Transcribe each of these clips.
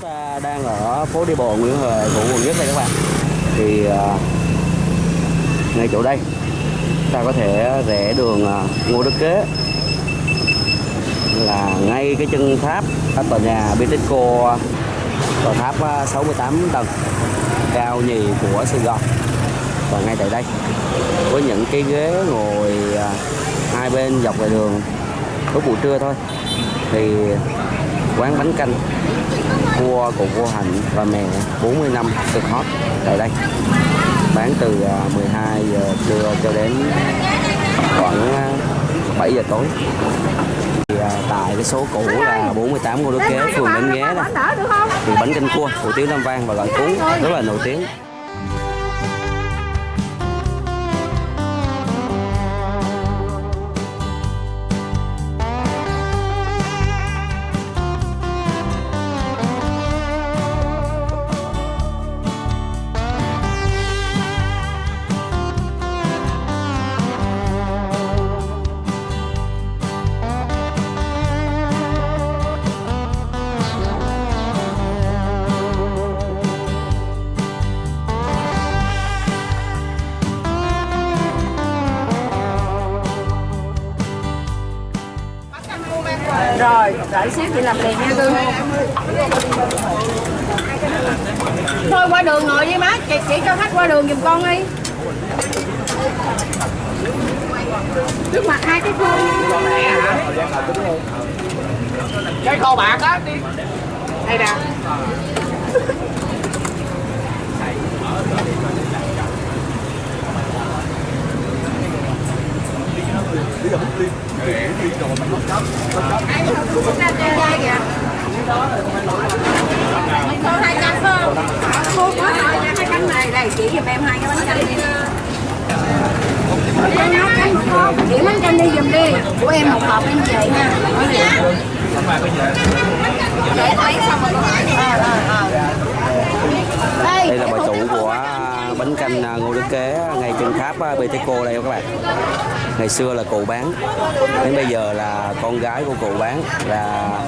ta đang ở phố đi bộ Nguyễn Huệ của quận nhất đây các bạn. Thì à, ngay chỗ đây ta có thể rẽ đường à, Ngô Đức Kế. Là ngay cái chân tháp tòa nhà Bitexco tòa tháp à, 68 tầng, cao nhì của Sài Gòn. Và ngay tại đây, với những cái ghế ngồi hai bên dọc về đường, lúc buổi trưa thôi. Thì quán bánh canh cua của cô Hạnh và mẹ 40 năm cực hot tại đây. Bán từ à, 12 giờ trưa cho đến khoảng à, 7 giờ tối. Thì à, tại cái số cũ là 48 Ngô Đức Kế, phường Bến Nghé đó. Thì bánh canh cua, hủ tiếu Nam Vang và gỏi cuốn rất là nổi tiếng. Xíu chị làm liền nha. Cưng Thôi qua đường ngồi đi má, chị, chị cho khách qua đường giùm con đi. Trước mặt hai cái khuôn. Cái kho bạc á đi. Đây nè. Ra chơi đây kìa Cô hai canh phải không? Cô có rồi nha, hai canh này Đây, chỉ giùm em hai cái bánh canh đi Em canh một hộp, chỉ bánh canh đi giùm đi Của em một hộp em về nha Để lấy xong rồi cô hỏi Ờ, ờ, ờ đây là bà chủ của bánh canh à, Ngô Đức Kế à, ngay trên tháp à, đây các bạn ngày xưa là cụ bán, đến bây giờ là con gái của cụ bán là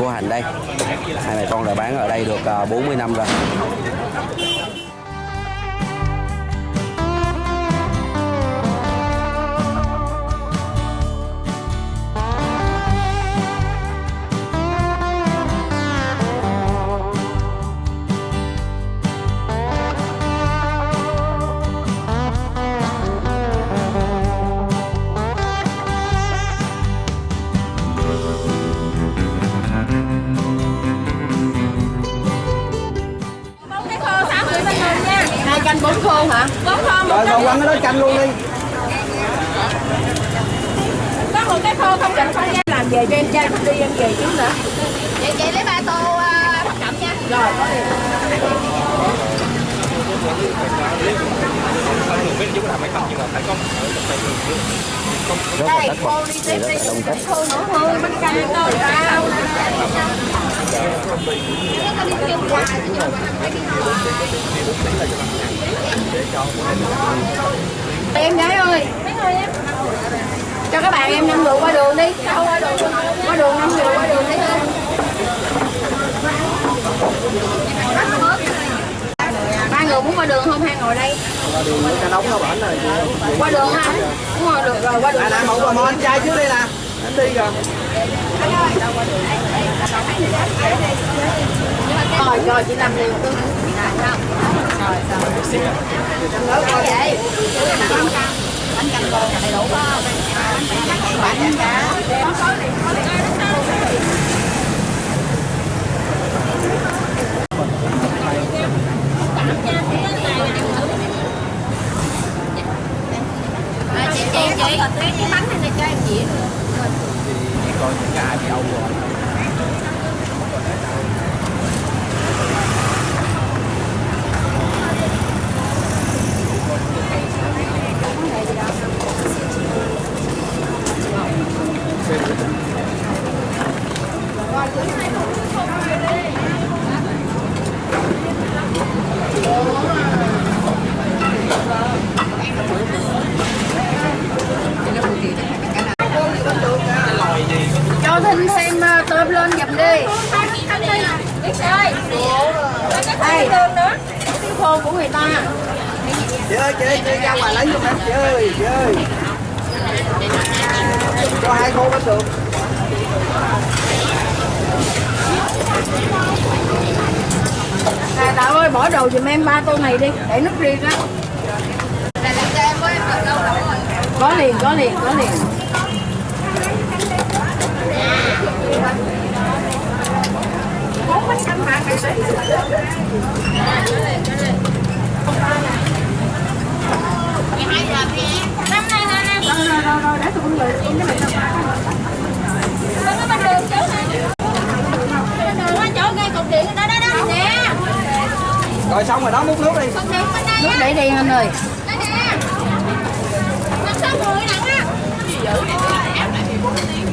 cô Hành đây. Hai mẹ con đã bán ở đây được à, 40 năm rồi. Khô hả? Khô một rồi còn quăng cái đó chanh luôn đi. Có một cái khô không định không nha. Làm về cho em trai đi em về chứ nữa Vậy chị lấy ba tô uh, thập cẩm nha. Rồi có là Đây, cô đi tiếp đi. Khô nữa hơn bánh canh tôi sao Em gái ơi. Cho các bạn em năm rượu qua đường đi. Qua đường Qua đường năm rượu qua đường đi. Ba người muốn qua đường không? Hai ngồi đây. Cái nóng nó bển rồi qua đường ha. Đúng rồi được rồi qua đường. Một một anh trai trước đây nè. Anh đi rồi rồi rồi, chị làm liền tôi. Rồi rồi vậy bánh canh là đầy đủ không bánh cá chị chị chị. Cái bánh này cho em dĩa những cái ai bị đâu rồi khô của người ta chị ơi chị ơi chị ra ngoài lấy giùm em chị ơi chị ơi hai khô bánh được? À, ơi bỏ đồ giùm em ba tô này đi để nước riêng á. Có liền có liền có liền. Rồi xong rồi đó múc nước đi. Nước để đi anh ơi.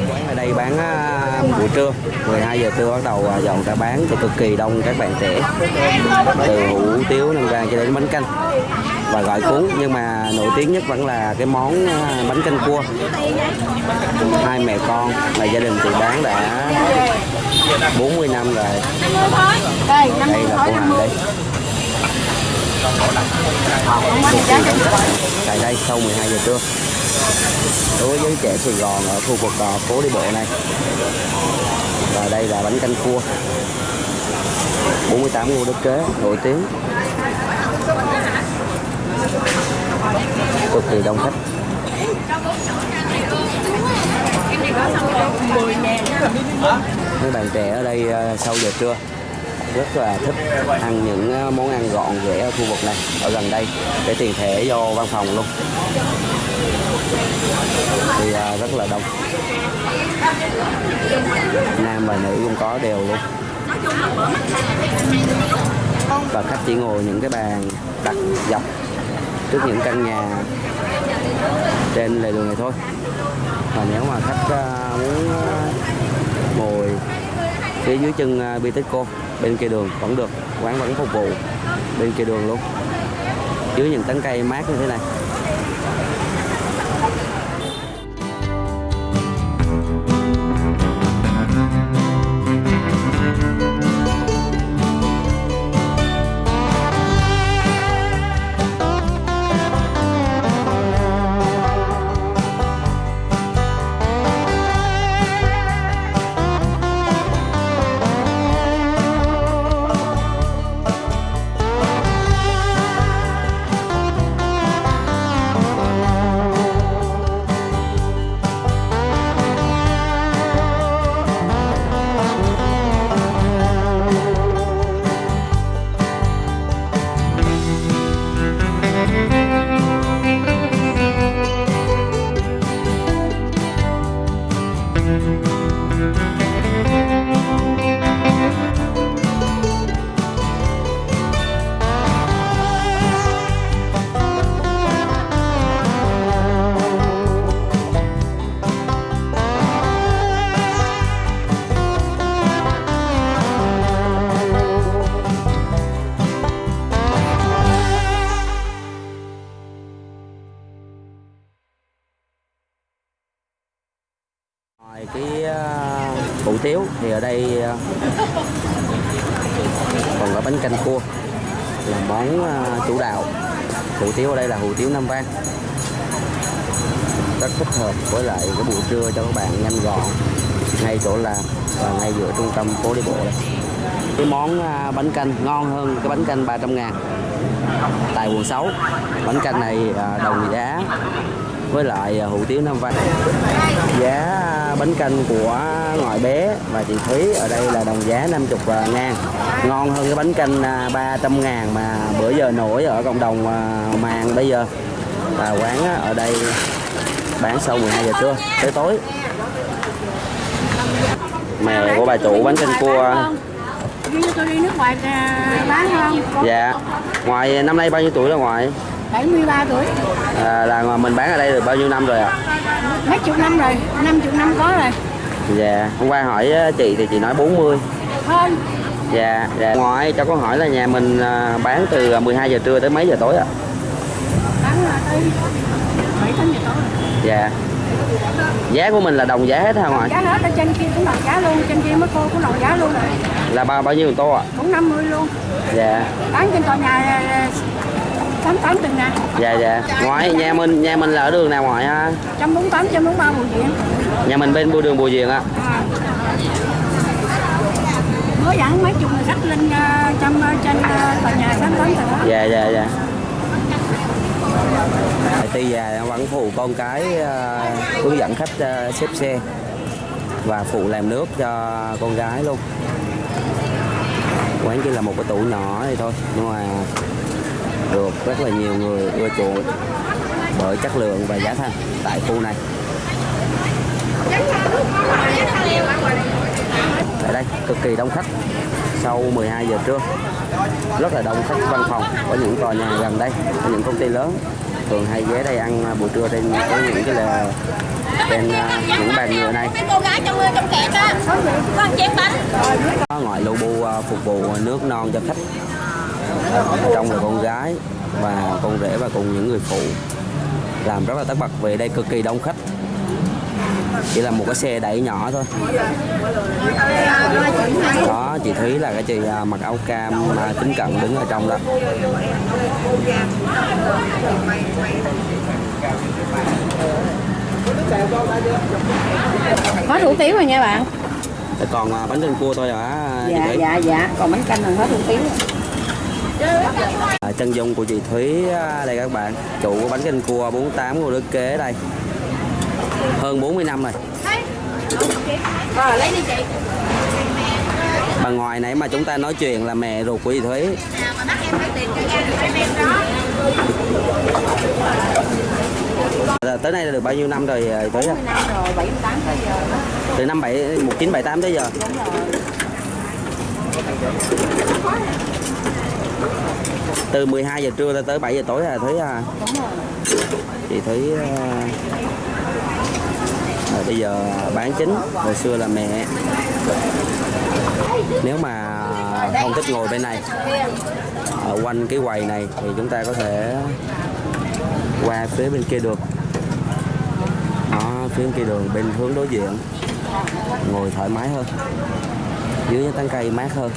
Quán ở đây bán à, buổi trưa 12 giờ trưa bắt đầu à, dọn ra bán cho cực kỳ đông các bạn trẻ. Từ hủ tiếu nem rang cho đến bánh canh. Và gọi cuốn nhưng mà nổi tiếng nhất vẫn là cái món à, bánh canh cua. Hai mẹ con là gia đình thì bán đã 40 năm rồi. Đây là cô hàng đây tại đây sau 12 giờ trưa. Đối với trẻ Sài Gòn ở khu vực à, phố đi bộ này. Và đây là bánh canh cua. 48 ngô đức kế nổi tiếng. Cực kỳ đông khách mấy bạn trẻ ở đây ờ, sau giờ trưa, rất là thích ăn những ờ, món ăn gọn rẻ ở khu vực này, ở gần đây, để tiền thẻ vô văn phòng luôn. Thì ờ, rất là đông. Nam và nữ cũng có đều luôn. Và khách chỉ ngồi những cái bàn đặt dọc trước những căn nhà trên lề đường này thôi. Và nếu mà khách à, muốn à, ngồi phía dưới chân à, Bitexco bên kia đường vẫn được, quán vẫn phục vụ bên kia đường luôn. Dưới những tán cây mát như thế này. Đây Nam Vang. Rất thích hợp với lại cái buổi trưa cho các bạn nhanh gọn, ngay chỗ làm và ngay giữa trung tâm phố đi bộ đây. Cái món à, bánh canh ngon hơn cái bánh canh 300 ngàn tại quận 6. Bánh canh này à, đồng giá với lại à, hủ tiếu Nam Vang giá bánh canh của ngoại bé và chị Thúy ở đây là đồng giá 50 ngàn ngon hơn cái bánh canh à, 300 ngàn mà bữa giờ nổi ở cộng đồng à, mạng bây giờ. Và quán ở đây bán sau 12 giờ trưa tới tối. Mẹ của bà chủ bánh canh cua. Đi tôi đi nước ngoài à, bán không? dạ. Ngoài năm nay bao nhiêu tuổi là ngoại 73 tuổi. À, là mình bán ở đây được bao nhiêu năm rồi ạ? Mấy chục năm rồi năm chục năm có rồi. Dạ. Hôm qua hỏi chị thì chị nói 40 hơn Dạ, dạ. Ngoại cho con hỏi là nhà mình à, bán từ 12 giờ trưa tới mấy giờ tối ạ? bán là tới bảy tám giờ tối. Rồi Dạ. giá của mình là đồng giá hết hả ngoại? giá hết ở trên kia cũng đồng giá luôn trên kia mấy cô cũng đồng giá luôn. Là bao bao nhiêu tô ạ? cũng 50 luôn. Dạ. Bán trên tòa nhà tám tám từng nè. Dạ dạ. Ngoại nhà mình nhà mình là ở đường nào ngoại ha? Trăm bốn tám trăm bốn ba bùi viện. Nhà mình bên bưu đường bùi viện á à có dẫn mấy chục người khách lên ờ, trong ờ, trên ờ, tòa nhà tám tám rồi đó. Dạ dạ dạ. Tuy già vẫn phụ con cái hướng dẫn khách xếp xe và phụ làm nước cho con gái luôn. Quán chỉ là một cái tủ nhỏ thì thôi, nhưng mà được rất là nhiều người ưa chuộng bởi chất lượng và giá thành tại khu này tại đây cực kỳ đông khách sau 12 giờ trưa. Rất là đông khách văn phòng ở những tòa nhà gần đây ở những công ty lớn. Thường hay ghé đây ăn à, buổi trưa trên có những cái là trên à, những bàn nhựa này. Có có ngoại lô bu à, phục vụ nước non cho khách. Ở trong là con gái và con rể và cùng những người phụ. Làm rất là tất bật về đây cực kỳ đông khách chỉ là một cái xe đẩy nhỏ thôi. Đó chị Thúy là cái chị à, mặc áo cam mà kính cận đứng ở trong đó. Hết hủ tiếu rồi nha bạn. Còn à, bánh canh cua thôi hả chị dạ dạ dạ. Còn bánh canh là hết hủ tiếu À, chân dung của chị Thúy à, đây các bạn. Chủ của bánh canh cua 48 của Đức Kế đây hơn 40 năm rồi. Bà ngoài nãy mà chúng ta nói chuyện là mẹ ruột của chị Thúy. Đó. Là tới nay là được bao nhiêu năm rồi à, chị Thúy ạ? 40 năm rồi 78 tới giờ đó. Từ năm 7 1978 tới giờ. Từ 12 giờ trưa tới 7 giờ tối là Thúy à? Chị Thúy à, bây giờ bán chính, hồi xưa là mẹ. Nếu mà không thích ngồi bên này, ở quanh cái quầy này, thì chúng ta có thể qua phía bên kia được đó, phía bên kia đường, bên hướng đối diện. Ngồi thoải mái hơn. Dưới tán cây mát hơn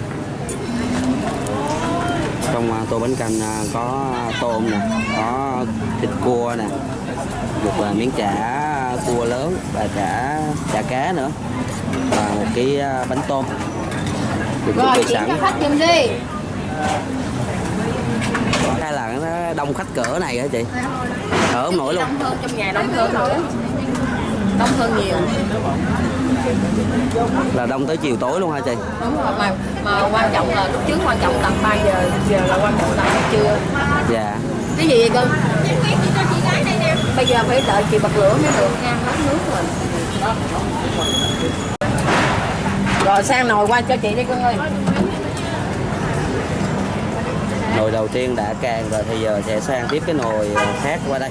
trong à, tô bánh canh à, có tôm nè có thịt cua nè một à, miếng chả cua lớn và chả chả cá nữa và một cái bánh tôm. Được chuẩn rồi bị sẵn. hay là nó đông khách cỡ này hả chị? Không nổi luôn. Trong nhà đông hơn đông hơn nhiều. Là đông tới chiều tối luôn hả chị? Đúng rồi mà mà quan trọng là lúc trước quan trọng tầm 3 giờ giờ là quan trọng tầm trưa. Dạ. Cái gì vậy cưng bây giờ phải đợi chị bật lửa mới được nha hết nước rồi. Rồi sang nồi qua cho chị đi cưng ơi. Nồi đầu tiên đã càng rồi thì giờ sẽ sang tiếp cái nồi khác qua đây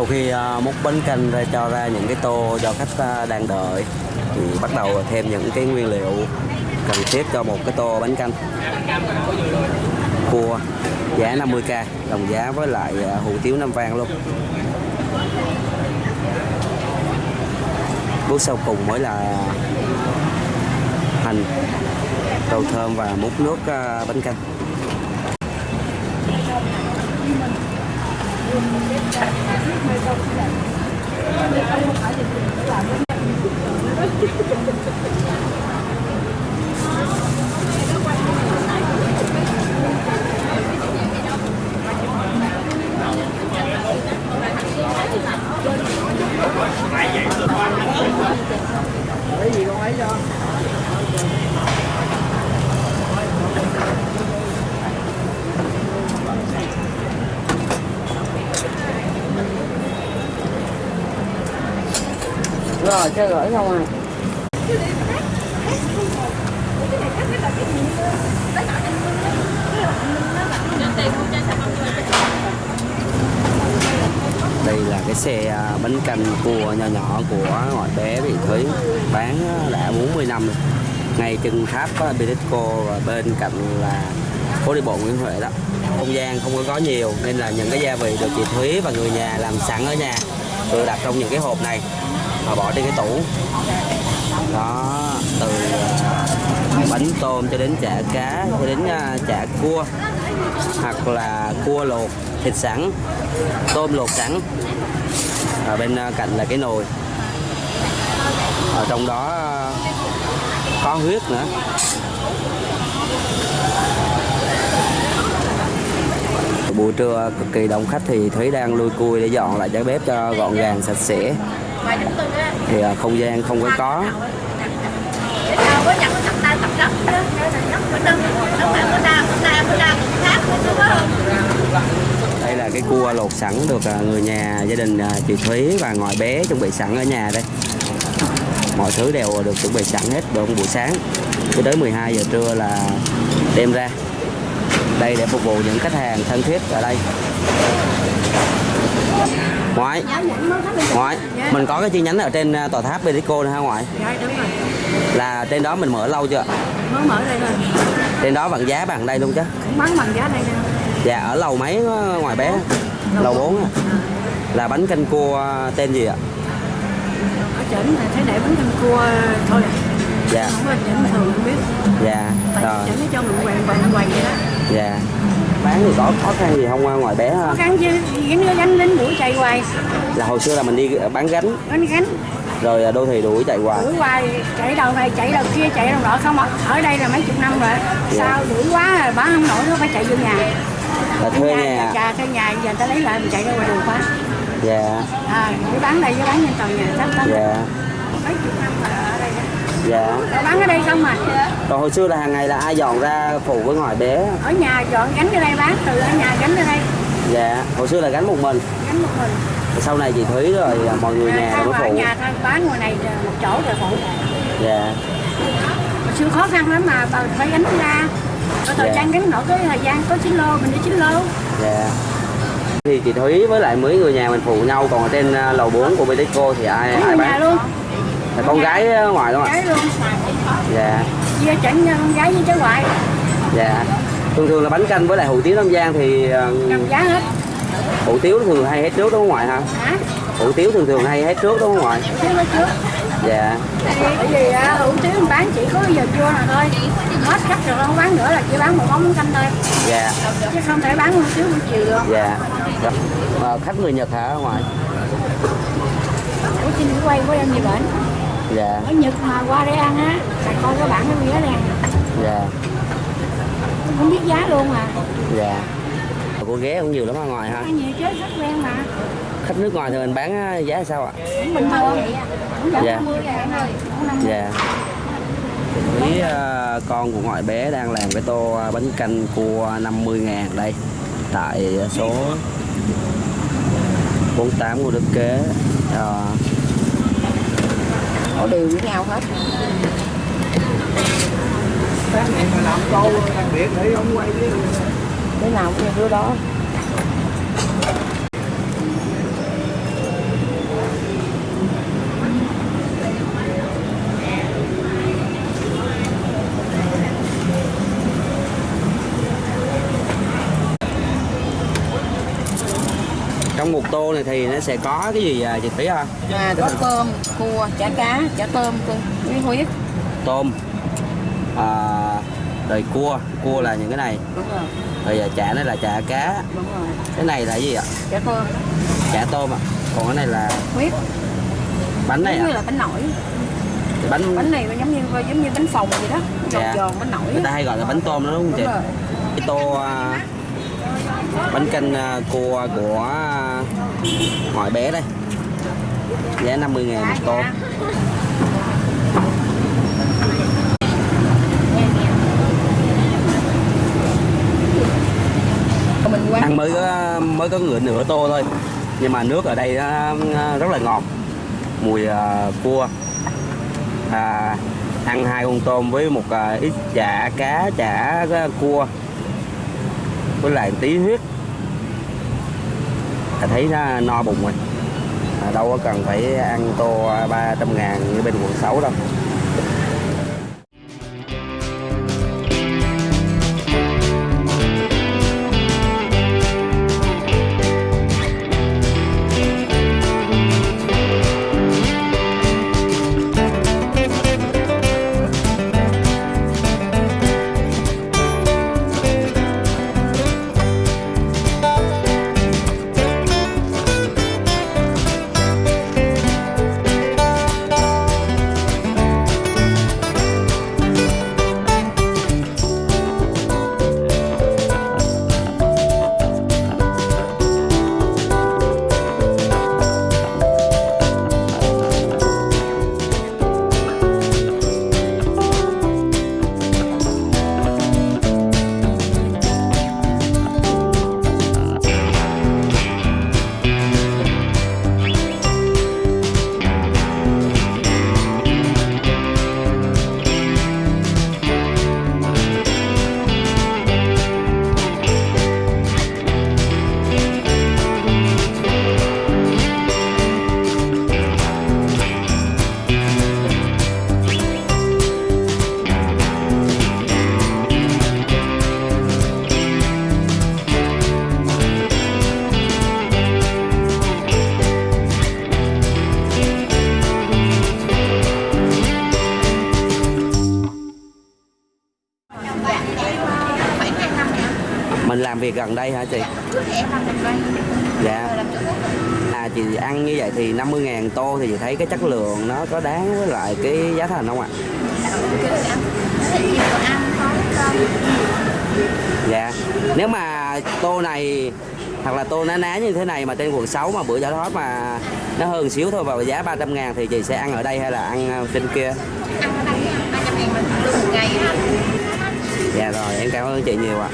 sau khi à, múc bánh canh ra cho ra những cái tô cho khách à, đang đợi, thì bắt đầu thêm những cái nguyên liệu cần thiết cho một cái tô bánh canh. Cua, giá 50k đồng giá với lại à, hủ tiếu năm vang luôn. Bước sau cùng mới là hành, rau thơm và múc nước bánh canh. Thank you con ấy cho rồi chơi gửi không à đây là cái xe à, bánh canh cua nhỏ nhỏ của ngoại bé vị Thúy bán à, đã 40 năm rồi. Ngay chân tháp à, Bitexco và bên cạnh là phố đi bộ Nguyễn Huệ đó. Không gian không có có nhiều nên là những cái gia vị được chị Thúy và người nhà làm sẵn ở nhà tự đặt trong những cái hộp này và bỏ đi cái tủ. Đó, từ à, bánh tôm cho đến chả cá, cho đến à, chả cua, hoặc là cua luộc, thịt sẵn, tôm luộc sẵn. Ở bên à, cạnh là cái nồi. Ở trong đó có huyết nữa. Buổi trưa cực kỳ đông khách thì Thúy đang lui cui để dọn lại cái bếp cho gọn gàng, sạch sẽ thì à, không gian không có có. Đây là cái cua lột sẵn được à, người nhà gia đình à, chị Thúy và ngoại bé chuẩn bị sẵn ở nhà đây. Mọi thứ đều được chuẩn bị sẵn hết đồ buổi sáng. Cho tới 12 giờ trưa là đem ra. Đây để phục vụ những khách hàng thân thiết ở đây ngoại ngoại mình có cái chi nhánh ở trên à, tòa tháp Bedico này ha ngoại? Dạ đúng rồi. Là trên đó mình mở lâu chưa? Mới mở đây thôi trên đó bằng giá bằng đây luôn chứ? Bán bằng giá đây nè. Dạ ở lầu mấy á, ngoài bé? Lầu 4 á. là bánh canh cua tên gì ạ? Ở trển là thấy để bánh canh cua thôi à. Dạ. Không có trển thường không biết. Dạ Tại rồi. trển nó cho mình quàng quàng quàng vậy đó dạ. Bán thì có khó khăn gì không? Ngoài bé ha. Khó khăn chứ Gánh gánh đến buổi chạy hoài. Là hồi xưa là mình đi bán gánh. Gánh gánh. Rồi à, đô thị đuổi chạy hoài. Đuổi hoài chạy đầu này chạy đầu kia chạy đầu nọ không ở đây là mấy chục năm rồi. Sao đuổi quá rồi bán không nổi nó phải chạy vô nhà. Là thuê nhà nhà. thuê nhà giờ người ta lấy lại mình chạy ra ngoài đường quá. Dạ. À bán đây với bán trên tàu nhà sắp tới dạ. Mấy chục năm rồi ở đây dạ. Rồi bán ở đây không mà rồi hồi xưa là hàng ngày là ai dọn ra phụ với ngoài bé? Ở nhà dọn gánh ở đây bán từ ở nhà gánh ở đây. Dạ. Hồi xưa là gánh một mình. Gánh một mình. Sau này chị Thúy rồi à, mọi người nhà mới ở phụ. nhà thôi bán ngoài này một chỗ rồi phụ dạ. Hồi xưa khó khăn lắm mà bà phải gánh ra. Có thời gian gánh nổi cái thời gian có 9 lô mình đi 9 lô. Dạ. Thì chị Thúy với lại mấy người nhà mình phụ nhau còn ở trên à, lầu 4 của Bitexco thì ai Ở ai nhà bán? luôn là con gái ở ngoài đúng không ạ? Dạ. Chia chỉnh con gái với cháu ngoại. Dạ. Thường thường là bánh canh với lại hủ tiếu Nam Giang thì ờ, cầm giá hết. hủ tiếu thường hay hết trước đúng không ngoại ha hả? Hủ tiếu thường thường hay hết trước đúng không ngoại? Nói trước. Dạ. Tại vì á, hủ tiếu mình bán chỉ có giờ trưa là thôi. Hết khách rồi không bán nữa là chỉ bán một món canh thôi. Dạ. Chứ không thể bán hủ tiếu buổi chiều được. Dạ. Ờ, khách người Nhật hả ở ngoài ủa xin quay của em gì bệnh dạ. Ở nhật mà qua đây ăn á. Là coi có bản cái vé đen dạ. Không biết giá luôn mà dạ. Cô ghé cũng nhiều lắm ở ngoài ăn nhiều chứ khách quen mà. Khách nước ngoài thì mình bán á, giá sao ạ? Cũng bình thường giảm Dạ. 50 ngàn thôi cũng 50 dạ. Ý, ờ, con của ngoại bé đang làm cái tô bánh canh cua 50 ngàn đây. Tại số 48 của Đức Kế. Ờ, họ đều với nhau hết. Sáng này mà làm câu đặc biệt để ông quay với đứa nào cũng như đứa đó trong một tô này thì nó sẽ có cái gì à, chị Thúy ha à, có cơm cua chả cá chả tôm với huyết tôm. À, rồi cua. Cua là những cái này. Đúng rồi. Rồi à, chả này là chả cá. Đúng rồi. Cái này là gì ạ? Chả tôm. Chả tôm ạ. Còn cái này là huyết bánh này giống như ạ là bánh nổi. Bánh bánh này nó giống như giống như bánh phồng vậy đó. Giòn Dạ. giòn bánh nổi. Người ta hay gọi là bánh tôm đó đúng không chị? Đúng rồi. Cái tô à, bánh canh à, cua của hỏi bé đây. Giá 50 ngàn một tô. Ăn mới có mới có ngựa nửa tô thôi. Nhưng mà nước ở đây ờ, ờ, rất là ngọt. Mùi ờ, cua. À, ăn hai con tôm với một ít chả cá chả cua. Với lại tí huyết là thấy nó no bụng rồi. Đâu có cần phải ăn tô 300 ngàn như bên quận 6 đâu. Việc gần đây hả chị? Đây dạ. À chị ăn như vậy thì 50 ngàn tô thì chị thấy cái chất lượng nó có đáng với lại cái giá thành không ạ? Dạ. Nếu mà tô này hoặc là tô ná ná như thế này mà trên quận 6 mà bữa chả thoát mà nó hơn xíu thôi và giá 300 ngàn thì chị sẽ ăn ở đây hay là ăn ờ, trên kia? Ăn ở đây ba trăm ngàn mình lương một ngày á dạ rồi em cảm ơn chị nhiều ạ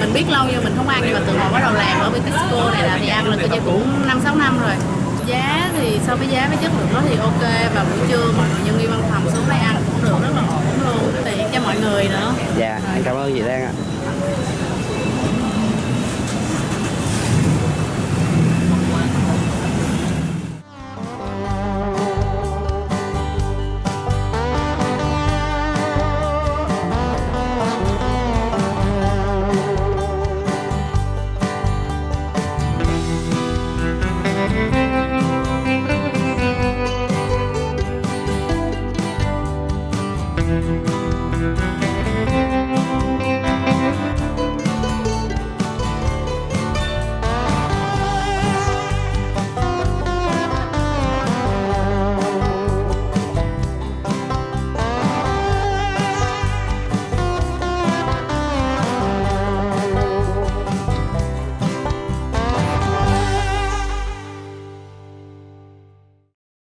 mình biết lâu nhưng mình không ăn, nhưng mà từ hồi bắt đầu làm ở bên Tesco này là thì ăn là tôi chơi cũng năm, sáu năm rồi giá thì so với giá với chất lượng nó thì ok, và buổi trưa mà nhân viên văn phòng xuống đây ăn cũng được, rất là ổn luôn, tiện cho mọi người nữa dạ em cảm ơn chị Lan ạ à.